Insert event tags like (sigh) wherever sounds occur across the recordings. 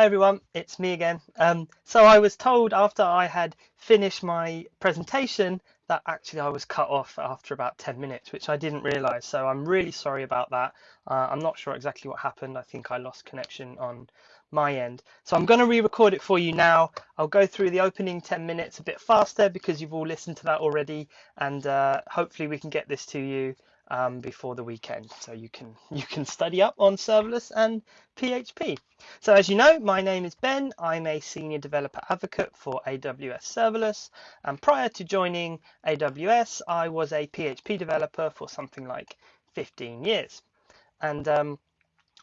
Hi everyone, it's me again. Um, so I was told after I had finished my presentation that actually I was cut off after about 10 minutes, which I didn't realize. So I'm really sorry about that. Uh, I'm not sure exactly what happened. I think I lost connection on my end. So I'm going to re-record it for you now. I'll go through the opening 10 minutes a bit faster because you've all listened to that already. And uh, hopefully we can get this to you um, before the weekend. So you can (laughs) you can study up on serverless and PHP. So as you know, my name is Ben. I'm a senior developer advocate for AWS Serverless. And prior to joining AWS, I was a PHP developer for something like 15 years. And um,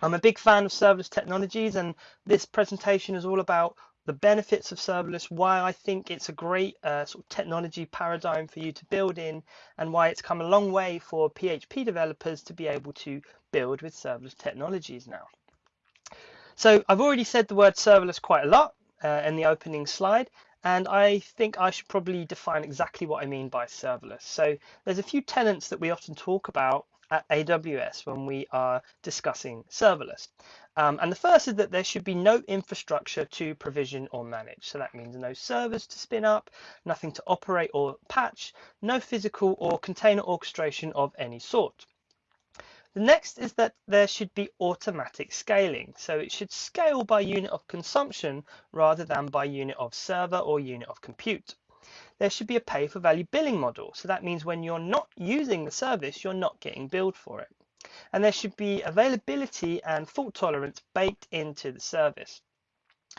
I'm a big fan of serverless technologies, and this presentation is all about the benefits of serverless, why I think it's a great uh, sort of technology paradigm for you to build in, and why it's come a long way for PHP developers to be able to build with serverless technologies now. So I've already said the word serverless quite a lot uh, in the opening slide, and I think I should probably define exactly what I mean by serverless. So there's a few tenets that we often talk about at AWS when we are discussing serverless. Um, and the first is that there should be no infrastructure to provision or manage. So that means no servers to spin up, nothing to operate or patch, no physical or container orchestration of any sort. The next is that there should be automatic scaling. So it should scale by unit of consumption rather than by unit of server or unit of compute there should be a pay for value billing model. So that means when you're not using the service, you're not getting billed for it. And there should be availability and fault tolerance baked into the service.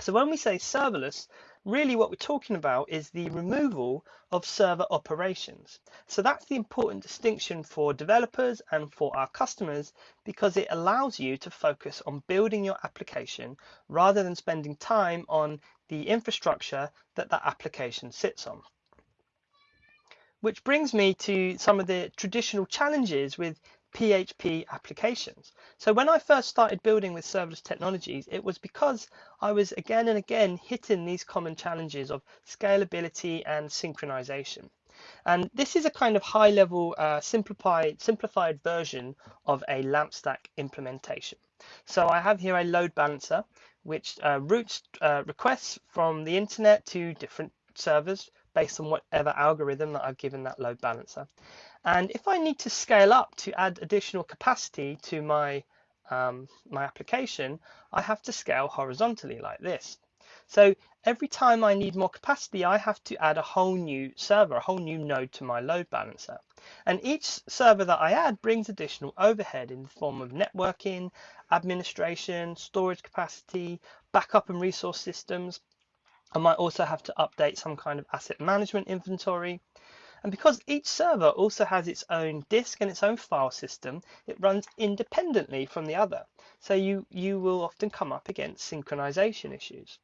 So when we say serverless, really what we're talking about is the removal of server operations. So that's the important distinction for developers and for our customers because it allows you to focus on building your application rather than spending time on the infrastructure that that application sits on. Which brings me to some of the traditional challenges with PHP applications. So when I first started building with serverless technologies, it was because I was again and again hitting these common challenges of scalability and synchronization. And this is a kind of high level uh, simplified, simplified version of a LAMP stack implementation. So I have here a load balancer, which uh, routes uh, requests from the internet to different servers based on whatever algorithm that I've given that load balancer. And if I need to scale up to add additional capacity to my, um, my application, I have to scale horizontally like this. So every time I need more capacity, I have to add a whole new server, a whole new node to my load balancer. And each server that I add brings additional overhead in the form of networking, administration, storage capacity, backup and resource systems, I might also have to update some kind of asset management inventory. And because each server also has its own disk and its own file system, it runs independently from the other. So you, you will often come up against synchronization issues.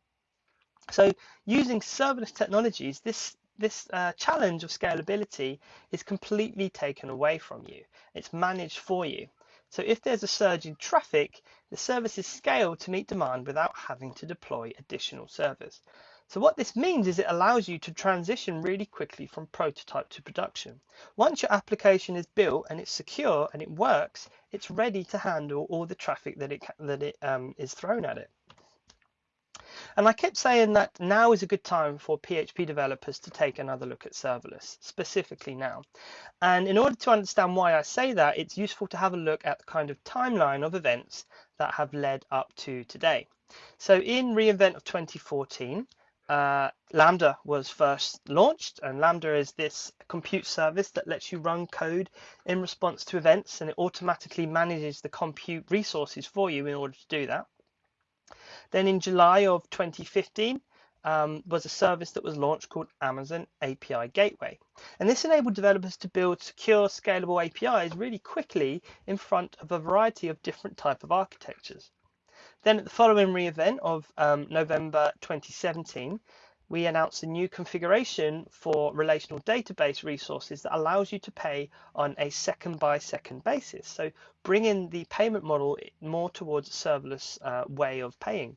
So using serverless technologies, this, this uh, challenge of scalability is completely taken away from you. It's managed for you. So if there's a surge in traffic, the service is scaled to meet demand without having to deploy additional servers. So what this means is it allows you to transition really quickly from prototype to production. Once your application is built and it's secure and it works, it's ready to handle all the traffic that it that it um, is thrown at it. And I kept saying that now is a good time for PHP developers to take another look at serverless, specifically now. And in order to understand why I say that, it's useful to have a look at the kind of timeline of events that have led up to today. So in reInvent of 2014, uh, Lambda was first launched, and Lambda is this compute service that lets you run code in response to events, and it automatically manages the compute resources for you in order to do that. Then in July of 2015, um, was a service that was launched called Amazon API Gateway. And this enabled developers to build secure, scalable APIs really quickly in front of a variety of different type of architectures. Then at the following reInvent of um, November 2017, we announced a new configuration for relational database resources that allows you to pay on a second by second basis. So bringing the payment model more towards a serverless uh, way of paying.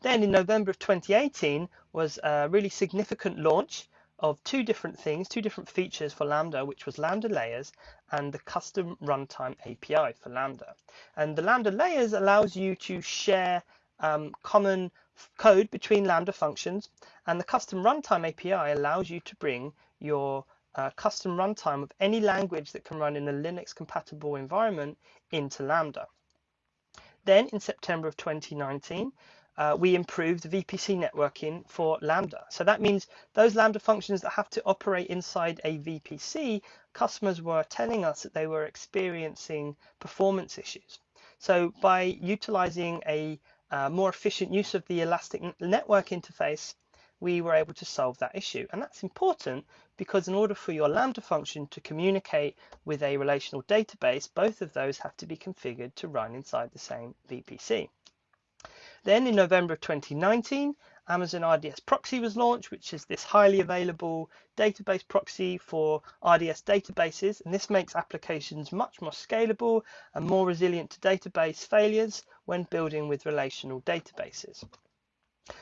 Then in November of 2018 was a really significant launch of two different things, two different features for Lambda, which was Lambda layers and the custom runtime API for Lambda. And the Lambda layers allows you to share um, common code between Lambda functions, and the custom runtime API allows you to bring your uh, custom runtime of any language that can run in a Linux compatible environment into Lambda. Then in September of 2019, uh, we improved VPC networking for Lambda. So that means those Lambda functions that have to operate inside a VPC, customers were telling us that they were experiencing performance issues. So by utilizing a uh, more efficient use of the Elastic Network interface, we were able to solve that issue. And that's important because in order for your Lambda function to communicate with a relational database, both of those have to be configured to run inside the same VPC. Then in November of 2019, Amazon RDS Proxy was launched, which is this highly available database proxy for RDS databases. And this makes applications much more scalable and more resilient to database failures when building with relational databases.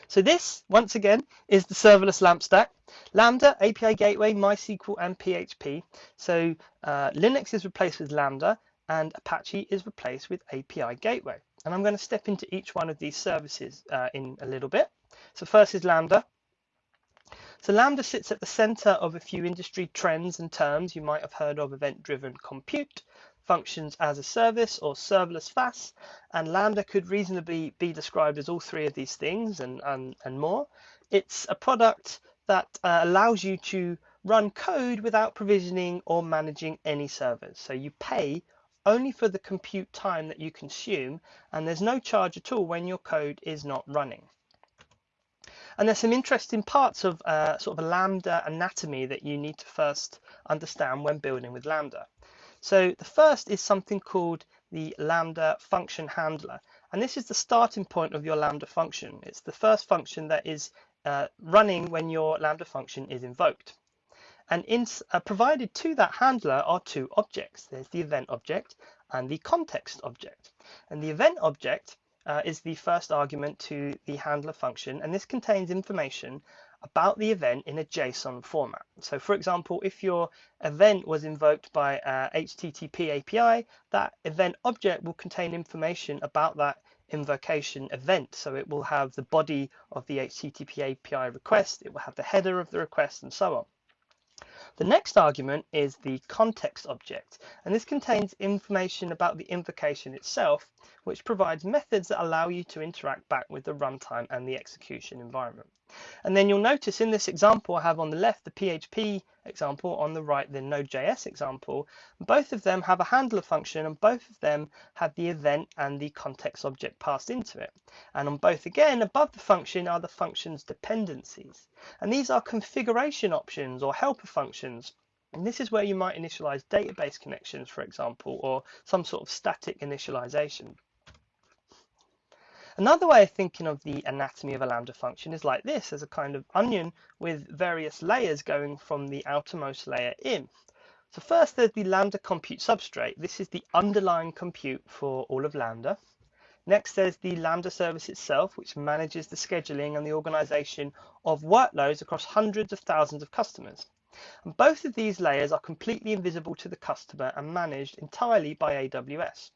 So this, once again, is the serverless LAMP stack. Lambda, API Gateway, MySQL, and PHP. So uh, Linux is replaced with Lambda, and Apache is replaced with API Gateway. And I'm going to step into each one of these services uh, in a little bit. So first is Lambda. So Lambda sits at the center of a few industry trends and terms you might have heard of event-driven compute, functions as a service or serverless FaaS, and Lambda could reasonably be described as all three of these things and, and, and more. It's a product that uh, allows you to run code without provisioning or managing any servers. So you pay only for the compute time that you consume, and there's no charge at all when your code is not running. And there's some interesting parts of uh, sort of a Lambda anatomy that you need to first understand when building with Lambda. So the first is something called the Lambda function handler. And this is the starting point of your Lambda function. It's the first function that is uh, running when your Lambda function is invoked. And in, uh, provided to that handler are two objects. There's the event object and the context object. And the event object uh, is the first argument to the handler function, and this contains information about the event in a JSON format. So for example, if your event was invoked by a HTTP API, that event object will contain information about that invocation event. So it will have the body of the HTTP API request, it will have the header of the request and so on. The next argument is the context object, and this contains information about the invocation itself, which provides methods that allow you to interact back with the runtime and the execution environment. And then you'll notice in this example, I have on the left the PHP example, on the right the Node.js example. Both of them have a handler function and both of them have the event and the context object passed into it. And on both again, above the function are the function's dependencies. And these are configuration options or helper functions. And this is where you might initialize database connections, for example, or some sort of static initialization. Another way of thinking of the anatomy of a lambda function is like this, as a kind of onion with various layers going from the outermost layer in. So first there's the lambda compute substrate. This is the underlying compute for all of lambda. Next, there's the Lambda service itself, which manages the scheduling and the organization of workloads across hundreds of thousands of customers. And both of these layers are completely invisible to the customer and managed entirely by AWS.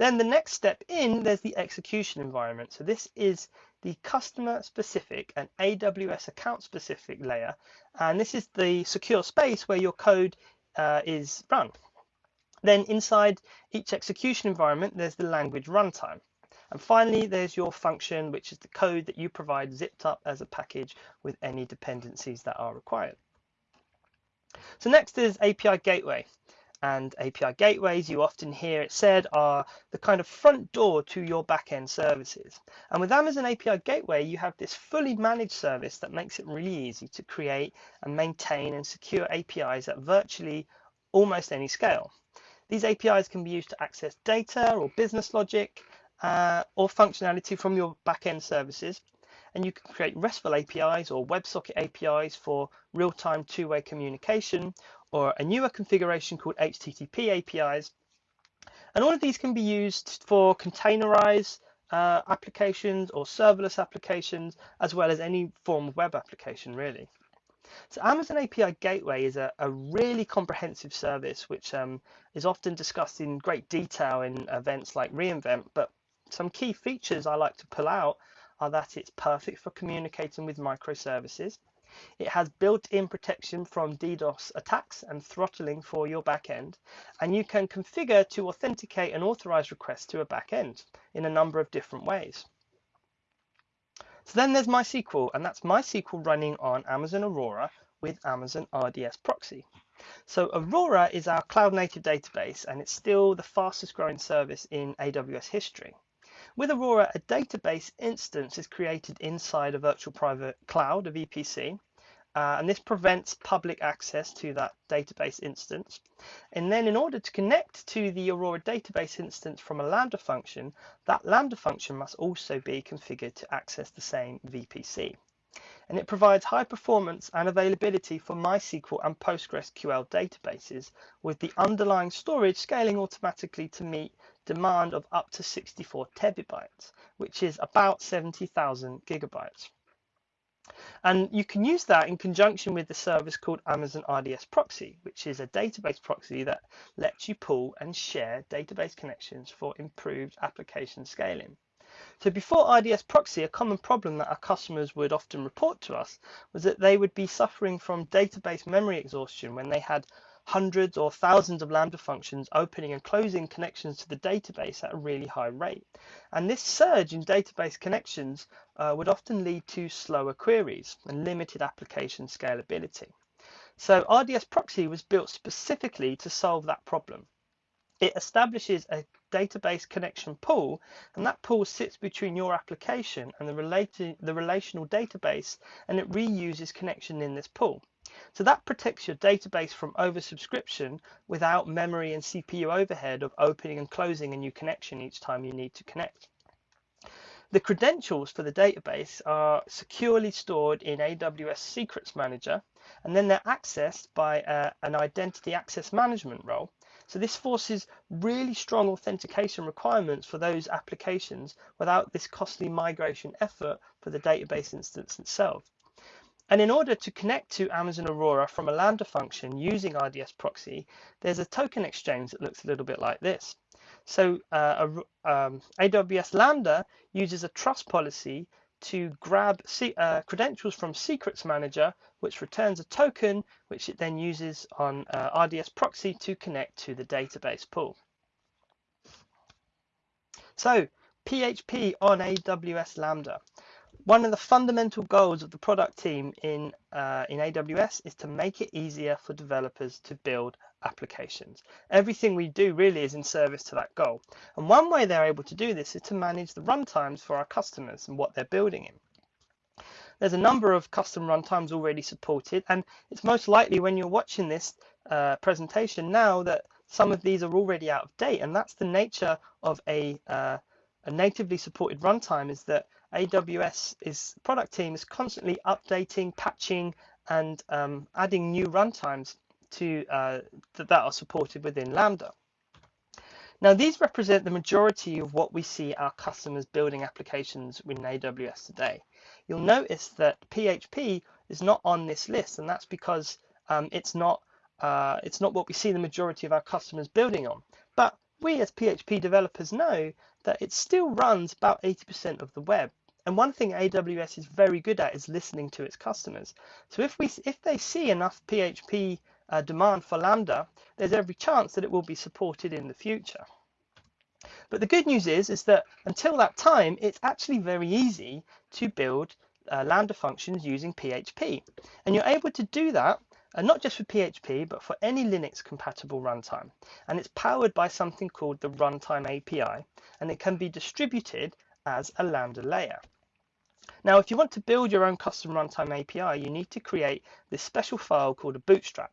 Then the next step in, there's the execution environment. So this is the customer specific and AWS account specific layer. And this is the secure space where your code uh, is run. Then inside each execution environment, there's the language runtime. And finally, there's your function, which is the code that you provide zipped up as a package with any dependencies that are required. So next is API Gateway and API gateways, you often hear it said, are the kind of front door to your backend services. And with Amazon API Gateway, you have this fully managed service that makes it really easy to create and maintain and secure APIs at virtually almost any scale. These APIs can be used to access data or business logic uh, or functionality from your backend services. And you can create RESTful APIs or WebSocket APIs for real-time two-way communication or a newer configuration called HTTP APIs. And all of these can be used for containerized uh, applications or serverless applications, as well as any form of web application, really. So Amazon API Gateway is a, a really comprehensive service, which um, is often discussed in great detail in events like reInvent, but some key features I like to pull out are that it's perfect for communicating with microservices. It has built-in protection from DDoS attacks and throttling for your backend, and you can configure to authenticate and authorize requests to a backend in a number of different ways. So then there's MySQL, and that's MySQL running on Amazon Aurora with Amazon RDS Proxy. So Aurora is our cloud native database, and it's still the fastest growing service in AWS history. With Aurora, a database instance is created inside a virtual private cloud, a VPC, uh, and this prevents public access to that database instance. And then in order to connect to the Aurora database instance from a Lambda function, that Lambda function must also be configured to access the same VPC. And it provides high performance and availability for MySQL and PostgreSQL databases with the underlying storage scaling automatically to meet demand of up to 64 terabytes, which is about 70,000 gigabytes. And you can use that in conjunction with the service called Amazon RDS Proxy, which is a database proxy that lets you pull and share database connections for improved application scaling. So before RDS Proxy, a common problem that our customers would often report to us was that they would be suffering from database memory exhaustion when they had hundreds or thousands of Lambda functions opening and closing connections to the database at a really high rate. And this surge in database connections uh, would often lead to slower queries and limited application scalability. So RDS Proxy was built specifically to solve that problem. It establishes a database connection pool, and that pool sits between your application and the, related, the relational database, and it reuses connection in this pool. So that protects your database from oversubscription without memory and CPU overhead of opening and closing a new connection each time you need to connect. The credentials for the database are securely stored in AWS Secrets Manager, and then they're accessed by uh, an identity access management role. So this forces really strong authentication requirements for those applications without this costly migration effort for the database instance itself. And in order to connect to Amazon Aurora from a Lambda function using RDS proxy, there's a token exchange that looks a little bit like this. So uh, um, AWS Lambda uses a trust policy to grab uh, credentials from Secrets Manager, which returns a token, which it then uses on uh, RDS proxy to connect to the database pool. So PHP on AWS Lambda. One of the fundamental goals of the product team in, uh, in AWS is to make it easier for developers to build applications. Everything we do really is in service to that goal. And one way they're able to do this is to manage the runtimes for our customers and what they're building in. There's a number of custom runtimes already supported, and it's most likely when you're watching this uh, presentation now that some of these are already out of date, and that's the nature of a, uh, a natively supported runtime is that AWS is product team is constantly updating, patching, and um, adding new runtimes to uh, that are supported within Lambda. Now these represent the majority of what we see our customers building applications within AWS today. You'll notice that PHP is not on this list, and that's because um, it's not uh, it's not what we see the majority of our customers building on. But we as PHP developers know that it still runs about 80% of the web. And one thing AWS is very good at is listening to its customers. So if we if they see enough PHP uh, demand for Lambda, there's every chance that it will be supported in the future. But the good news is, is that until that time, it's actually very easy to build uh, Lambda functions using PHP. And you're able to do that uh, not just for PHP, but for any Linux compatible runtime. And it's powered by something called the Runtime API, and it can be distributed as a Lambda layer. Now, if you want to build your own custom runtime API, you need to create this special file called a bootstrap.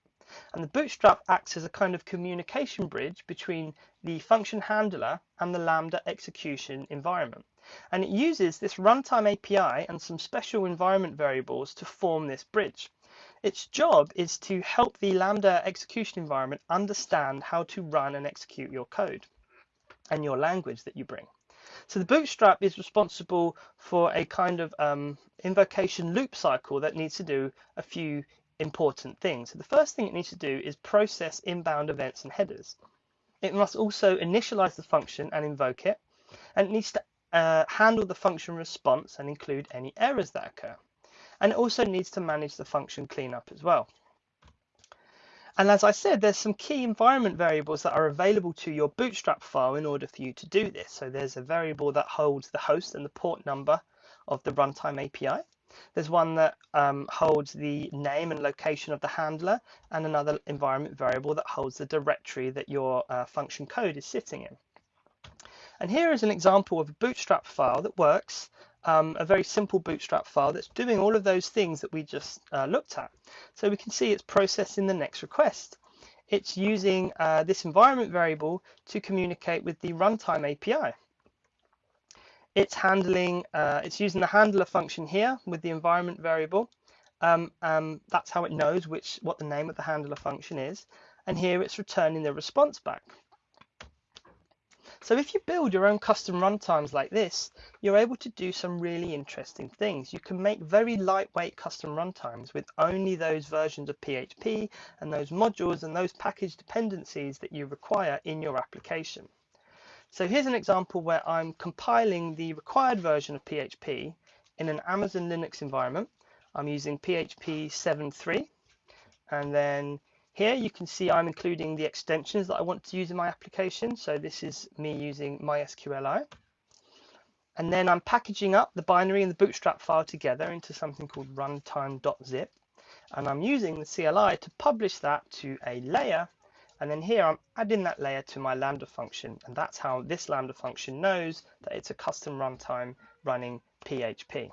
And the bootstrap acts as a kind of communication bridge between the function handler and the Lambda execution environment. And it uses this runtime API and some special environment variables to form this bridge. Its job is to help the Lambda execution environment understand how to run and execute your code and your language that you bring. So the bootstrap is responsible for a kind of um, invocation loop cycle that needs to do a few important things. So the first thing it needs to do is process inbound events and headers. It must also initialize the function and invoke it, and it needs to uh, handle the function response and include any errors that occur. And it also needs to manage the function cleanup as well. And as I said, there's some key environment variables that are available to your Bootstrap file in order for you to do this. So there's a variable that holds the host and the port number of the runtime API. There's one that um, holds the name and location of the handler and another environment variable that holds the directory that your uh, function code is sitting in. And here is an example of a Bootstrap file that works um, a very simple Bootstrap file that's doing all of those things that we just uh, looked at. So we can see it's processing the next request. It's using uh, this environment variable to communicate with the runtime API. It's handling, uh, it's using the handler function here with the environment variable. Um, um, that's how it knows which what the name of the handler function is. And here it's returning the response back. So if you build your own custom runtimes like this, you're able to do some really interesting things. You can make very lightweight custom runtimes with only those versions of PHP and those modules and those package dependencies that you require in your application. So here's an example where I'm compiling the required version of PHP in an Amazon Linux environment. I'm using PHP 7.3 and then here you can see I'm including the extensions that I want to use in my application. So this is me using MySQLi. And then I'm packaging up the binary and the bootstrap file together into something called runtime.zip. And I'm using the CLI to publish that to a layer. And then here I'm adding that layer to my Lambda function. And that's how this Lambda function knows that it's a custom runtime running PHP.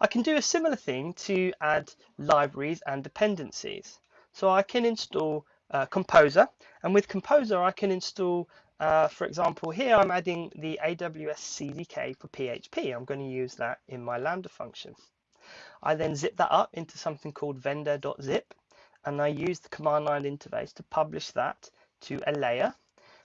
I can do a similar thing to add libraries and dependencies. So I can install uh, Composer, and with Composer I can install, uh, for example, here I'm adding the AWS SDK for PHP. I'm going to use that in my Lambda function. I then zip that up into something called vendor.zip, and I use the command line interface to publish that to a layer.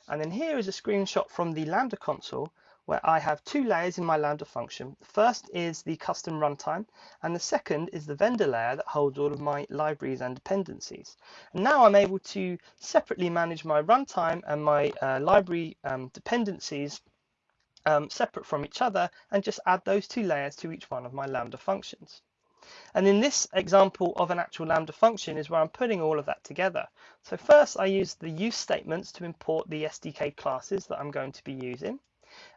And then here is a screenshot from the Lambda console where I have two layers in my Lambda function. The first is the custom runtime, and the second is the vendor layer that holds all of my libraries and dependencies. And now I'm able to separately manage my runtime and my uh, library um, dependencies um, separate from each other and just add those two layers to each one of my Lambda functions. And in this example of an actual Lambda function is where I'm putting all of that together. So first I use the use statements to import the SDK classes that I'm going to be using.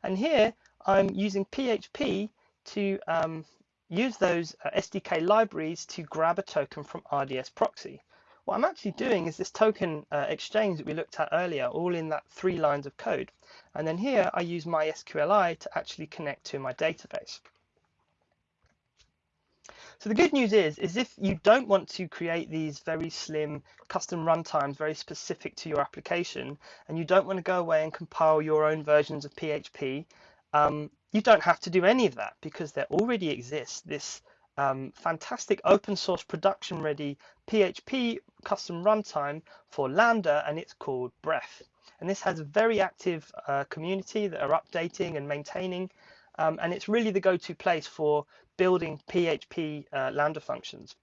And here I'm using PHP to um, use those uh, SDK libraries to grab a token from RDS proxy. What I'm actually doing is this token uh, exchange that we looked at earlier, all in that three lines of code. And then here I use MySQLi to actually connect to my database. So the good news is, is if you don't want to create these very slim custom runtimes very specific to your application, and you don't want to go away and compile your own versions of PHP, um, you don't have to do any of that because there already exists this um, fantastic open source production ready PHP custom runtime for Lambda, and it's called Bref. And this has a very active uh, community that are updating and maintaining um, and it's really the go-to place for building PHP uh, Lambda functions.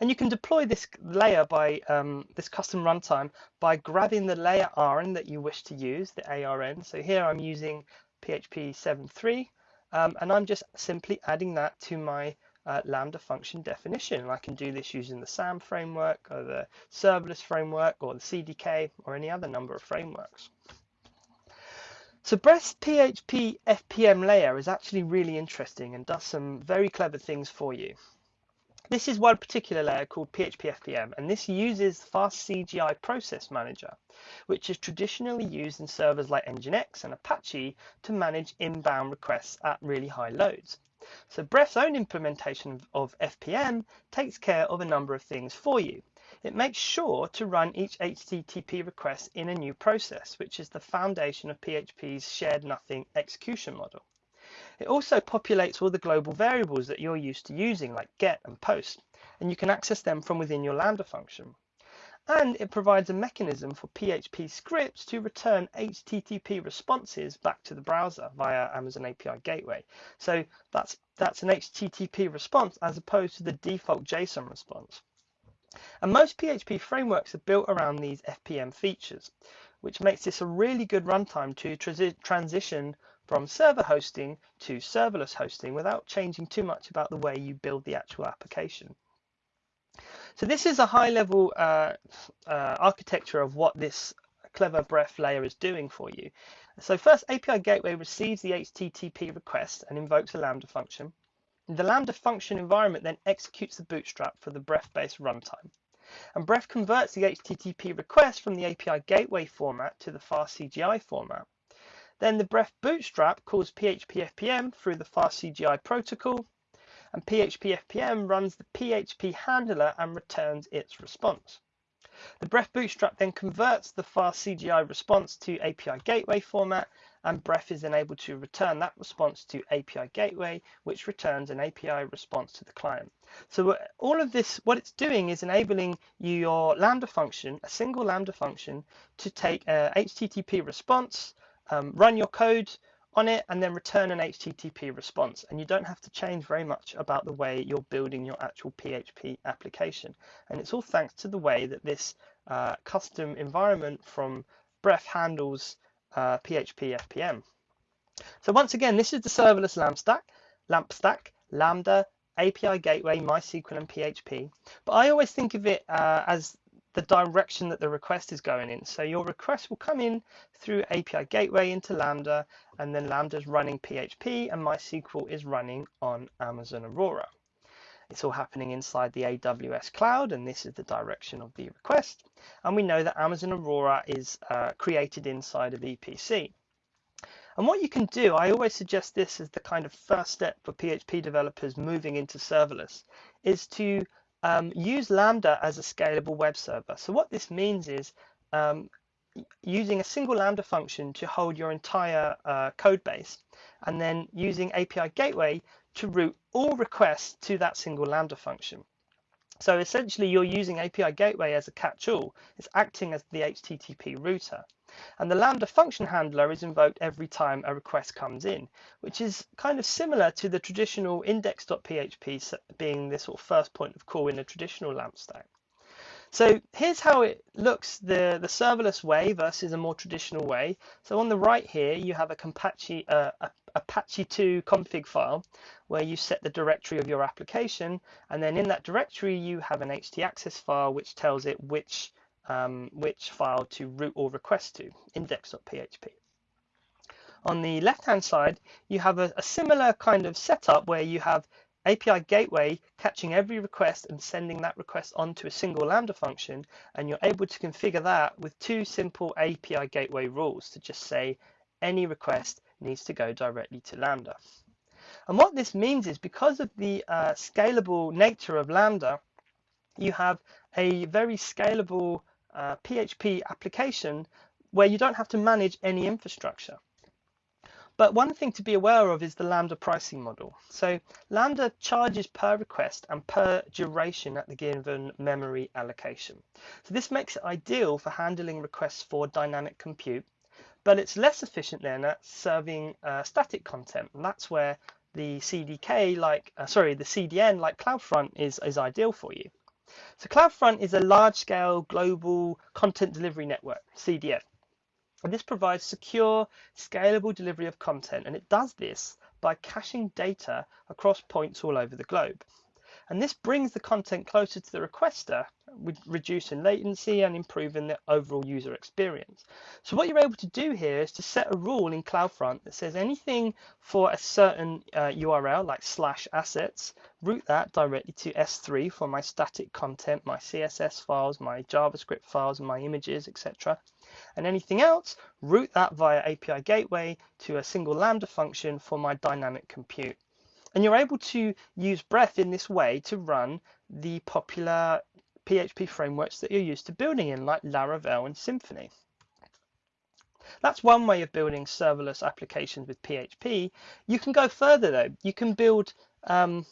And you can deploy this layer by um, this custom runtime by grabbing the layer ARN that you wish to use, the ARN. So here I'm using PHP 7.3, um, and I'm just simply adding that to my uh, Lambda function definition. And I can do this using the SAM framework or the serverless framework or the CDK or any other number of frameworks. So Bref's PHP FPM layer is actually really interesting and does some very clever things for you. This is one particular layer called PHP FPM, and this uses Fast CGI Process Manager, which is traditionally used in servers like Nginx and Apache to manage inbound requests at really high loads. So Bref's own implementation of FPM takes care of a number of things for you. It makes sure to run each HTTP request in a new process, which is the foundation of PHP's shared nothing execution model. It also populates all the global variables that you're used to using, like get and post, and you can access them from within your Lambda function. And it provides a mechanism for PHP scripts to return HTTP responses back to the browser via Amazon API Gateway. So that's, that's an HTTP response as opposed to the default JSON response. And most PHP frameworks are built around these FPM features. which makes this a really good runtime to transition from server hosting to serverless hosting without changing too much about the way you build the actual application. So this is a high level uh, uh, architecture of what this clever Bref layer is doing for you. So first API gateway receives the HTTP request and invokes a Lambda function. The Lambda function environment then executes the bootstrap for the Bref-based runtime. And Bref converts the HTTP request from the API gateway format to the FastCGI format. Then the Bref bootstrap calls PHP FPM through the FastCGI protocol, and PHP FPM runs the PHP handler and returns its response. The Bref bootstrap then converts the FastCGI response to API gateway format and Bref is then able to return that response to API gateway, which returns an API response to the client. So all of this, what it's doing is enabling your Lambda function, a single Lambda function, to take a HTTP response, um, run your code on it, and then return an HTTP response. And you don't have to change very much about the way you're building your actual PHP application. And it's all thanks to the way that this uh, custom environment from Bref handles uh, PHP FPM. So once again, this is the serverless LAMP stack, LAMP stack, Lambda, API Gateway, MySQL, and PHP. But I always think of it uh, as the direction that the request is going in. So your request will come in through API Gateway into Lambda, and then Lambda is running PHP, and MySQL is running on Amazon Aurora. It's all happening inside the AWS cloud, and this is the direction of the request. And we know that Amazon Aurora is uh, created inside of VPC. And what you can do, I always suggest this as the kind of first step for PHP developers moving into serverless, is to um, use Lambda as a scalable web server. So what this means is um, using a single Lambda function to hold your entire uh, code base, and then using API Gateway to route all requests to that single Lambda function. So essentially you're using API Gateway as a catch-all. It's acting as the HTTP router. And the Lambda function handler is invoked every time a request comes in, which is kind of similar to the traditional index.php being the sort of first point of call in a traditional LAMP stack. So here's how it looks the, the serverless way versus a more traditional way. So on the right here, you have a Apache, uh, a Apache 2 config file where you set the directory of your application. And then in that directory, you have an htaccess file which tells it which, um, which file to route or request to, index.php. On the left-hand side, you have a, a similar kind of setup where you have API gateway catching every request and sending that request onto a single Lambda function. And you're able to configure that with two simple API gateway rules to just say any request needs to go directly to Lambda. And what this means is because of the uh, scalable nature of Lambda, you have a very scalable uh, PHP application where you don't have to manage any infrastructure. But one thing to be aware of is the Lambda pricing model. So Lambda charges per request and per duration at the given memory allocation. So this makes it ideal for handling requests for dynamic compute, but it's less efficient then at serving uh, static content. And that's where the CDK like, uh, sorry, the CDN like CloudFront is, is ideal for you. So CloudFront is a large scale global content delivery network, CDN. And this provides secure, scalable delivery of content, and it does this by caching data across points all over the globe. And this brings the content closer to the requester, reducing latency and improving the overall user experience. So what you're able to do here is to set a rule in CloudFront that says anything for a certain uh, URL like slash assets, route that directly to S3 for my static content, my CSS files, my JavaScript files, my images, etc. And anything else, route that via API Gateway to a single Lambda function for my dynamic compute. And you're able to use Bref in this way to run the popular PHP frameworks that you're used to building in, like Laravel and Symfony. That's one way of building serverless applications with PHP. You can go further though. You can build um,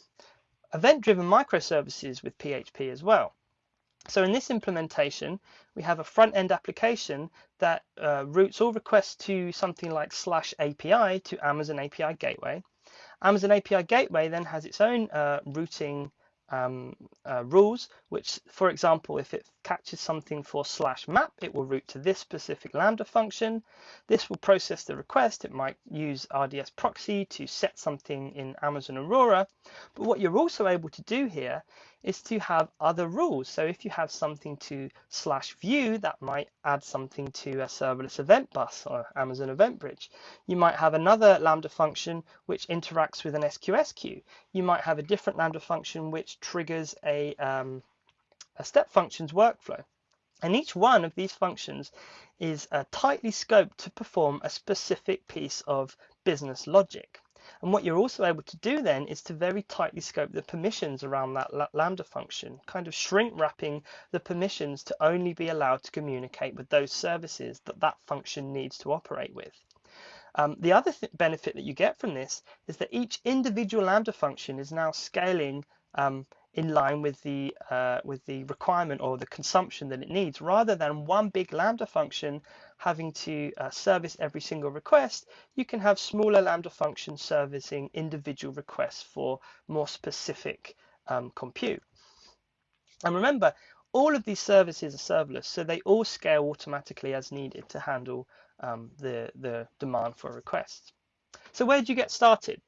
event-driven microservices with PHP as well. So in this implementation, we have a front-end application that uh, routes all requests to something like slash API to Amazon API Gateway. Amazon API Gateway then has its own uh, routing um, uh, rules, which, for example, if it catches something for slash map, it will route to this specific Lambda function. This will process the request. It might use RDS proxy to set something in Amazon Aurora. But what you're also able to do here is to have other rules. So if you have something to slash view, that might add something to a serverless event bus or Amazon Event Bridge. You might have another Lambda function which interacts with an SQS queue. You might have a different Lambda function which triggers a, um, a step functions workflow. And each one of these functions is uh, tightly scoped to perform a specific piece of business logic. And what you're also able to do then is to very tightly scope the permissions around that Lambda function, kind of shrink wrapping the permissions to only be allowed to communicate with those services that that function needs to operate with. Um, the other th benefit that you get from this is that each individual Lambda function is now scaling um, in line with the uh, with the requirement or the consumption that it needs. Rather than one big lambda function having to uh, service every single request you can have smaller lambda functions servicing individual requests for more specific um, compute. And remember all of these services are serverless so they all scale automatically as needed to handle um, the the demand for requests. So where do you get started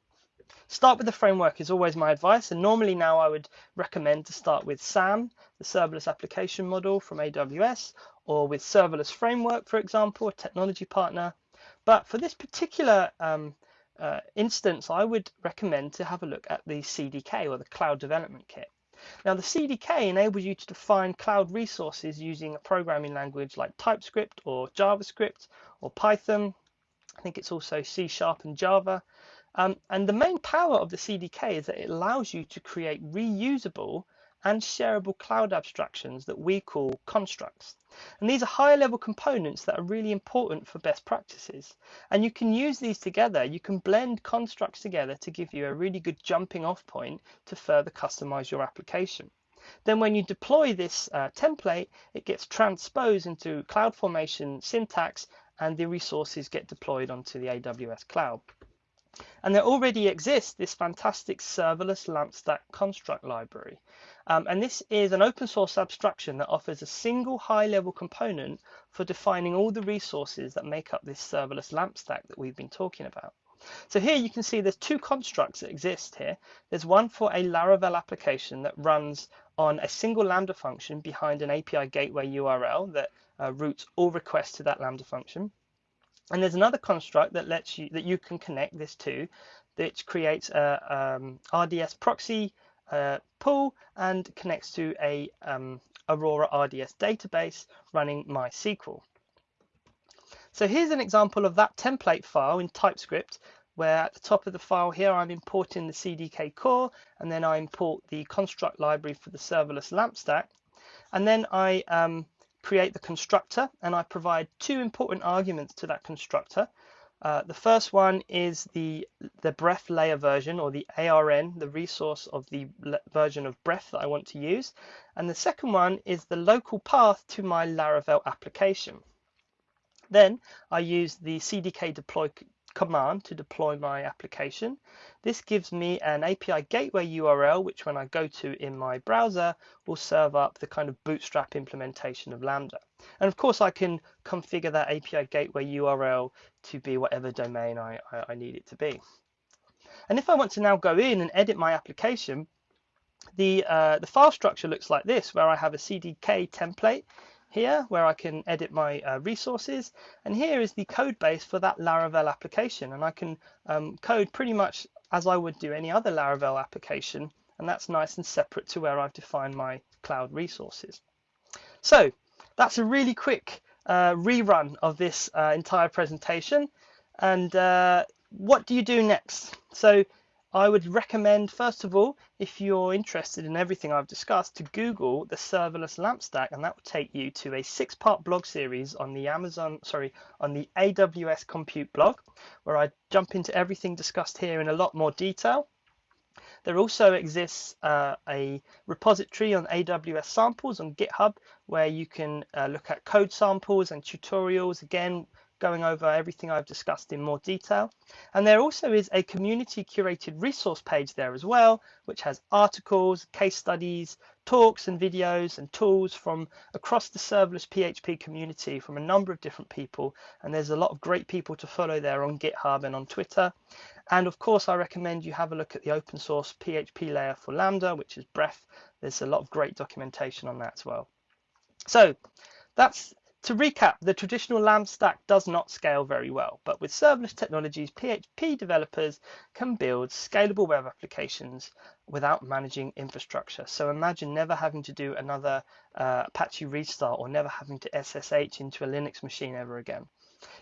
Start with the framework is always my advice, and normally now I would recommend to start with SAM, the serverless application model from AWS, or with Serverless Framework, for example, a technology partner. But for this particular um, uh, instance, I would recommend to have a look at the CDK or the Cloud Development Kit. Now the CDK enables you to define cloud resources using a programming language like TypeScript or JavaScript or Python. I think it's also C Sharp and Java. Um, and the main power of the CDK is that it allows you to create reusable and shareable cloud abstractions that we call constructs. And these are higher level components that are really important for best practices. And you can use these together. You can blend constructs together to give you a really good jumping off point to further customize your application. Then when you deploy this uh, template, it gets transposed into CloudFormation syntax and the resources get deployed onto the AWS cloud. And there already exists this fantastic serverless LampStack construct library. Um, and this is an open source abstraction that offers a single high level component for defining all the resources that make up this serverless LampStack that we've been talking about. So here you can see there's two constructs that exist here. There's one for a Laravel application that runs on a single Lambda function behind an API gateway URL that uh, routes all requests to that Lambda function. And there's another construct that lets you that you can connect this to, which creates a um, RDS proxy uh, pool and connects to a um, Aurora RDS database running MySQL. So here's an example of that template file in TypeScript where at the top of the file here I'm importing the CDK core and then I import the construct library for the serverless LAMP stack and then I um, create the constructor and I provide two important arguments to that constructor. Uh, the first one is the, the Bref layer version or the ARN, the resource of the version of Bref that I want to use. And the second one is the local path to my Laravel application. Then I use the CDK deploy command to deploy my application. This gives me an API gateway URL, which when I go to in my browser, will serve up the kind of bootstrap implementation of Lambda. And of course, I can configure that API gateway URL to be whatever domain I, I, I need it to be. And if I want to now go in and edit my application, the, uh, the file structure looks like this, where I have a CDK template here where I can edit my uh, resources and here is the code base for that Laravel application and I can um, code pretty much as I would do any other Laravel application and that's nice and separate to where I've defined my cloud resources. So that's a really quick uh, rerun of this uh, entire presentation and uh, what do you do next? So I would recommend, first of all, if you're interested in everything I've discussed, to Google the serverless lamp stack, and that will take you to a six-part blog series on the Amazon, sorry, on the AWS Compute blog, where I jump into everything discussed here in a lot more detail. There also exists uh, a repository on AWS samples on GitHub, where you can uh, look at code samples and tutorials, again, going over everything I've discussed in more detail. And there also is a community curated resource page there as well, which has articles, case studies, talks and videos and tools from across the serverless PHP community from a number of different people. And there's a lot of great people to follow there on GitHub and on Twitter. And of course, I recommend you have a look at the open source PHP layer for Lambda, which is Bref. There's a lot of great documentation on that as well. So that's to recap, the traditional LAMP stack does not scale very well, but with serverless technologies, PHP developers can build scalable web applications without managing infrastructure. So imagine never having to do another uh, Apache restart or never having to SSH into a Linux machine ever again.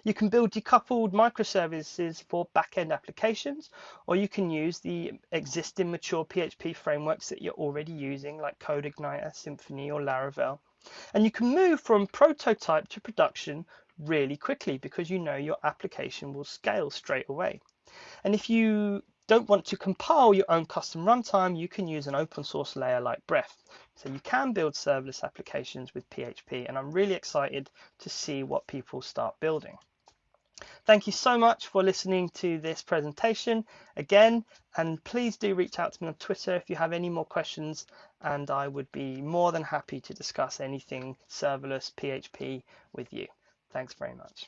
You can build decoupled microservices for backend applications, or you can use the existing mature PHP frameworks that you're already using, like CodeIgniter, Symfony, or Laravel. And you can move from prototype to production really quickly because you know your application will scale straight away. And if you don't want to compile your own custom runtime, you can use an open source layer like Bref. So you can build serverless applications with PHP, and I'm really excited to see what people start building. Thank you so much for listening to this presentation again, and please do reach out to me on Twitter if you have any more questions, and I would be more than happy to discuss anything serverless PHP with you. Thanks very much.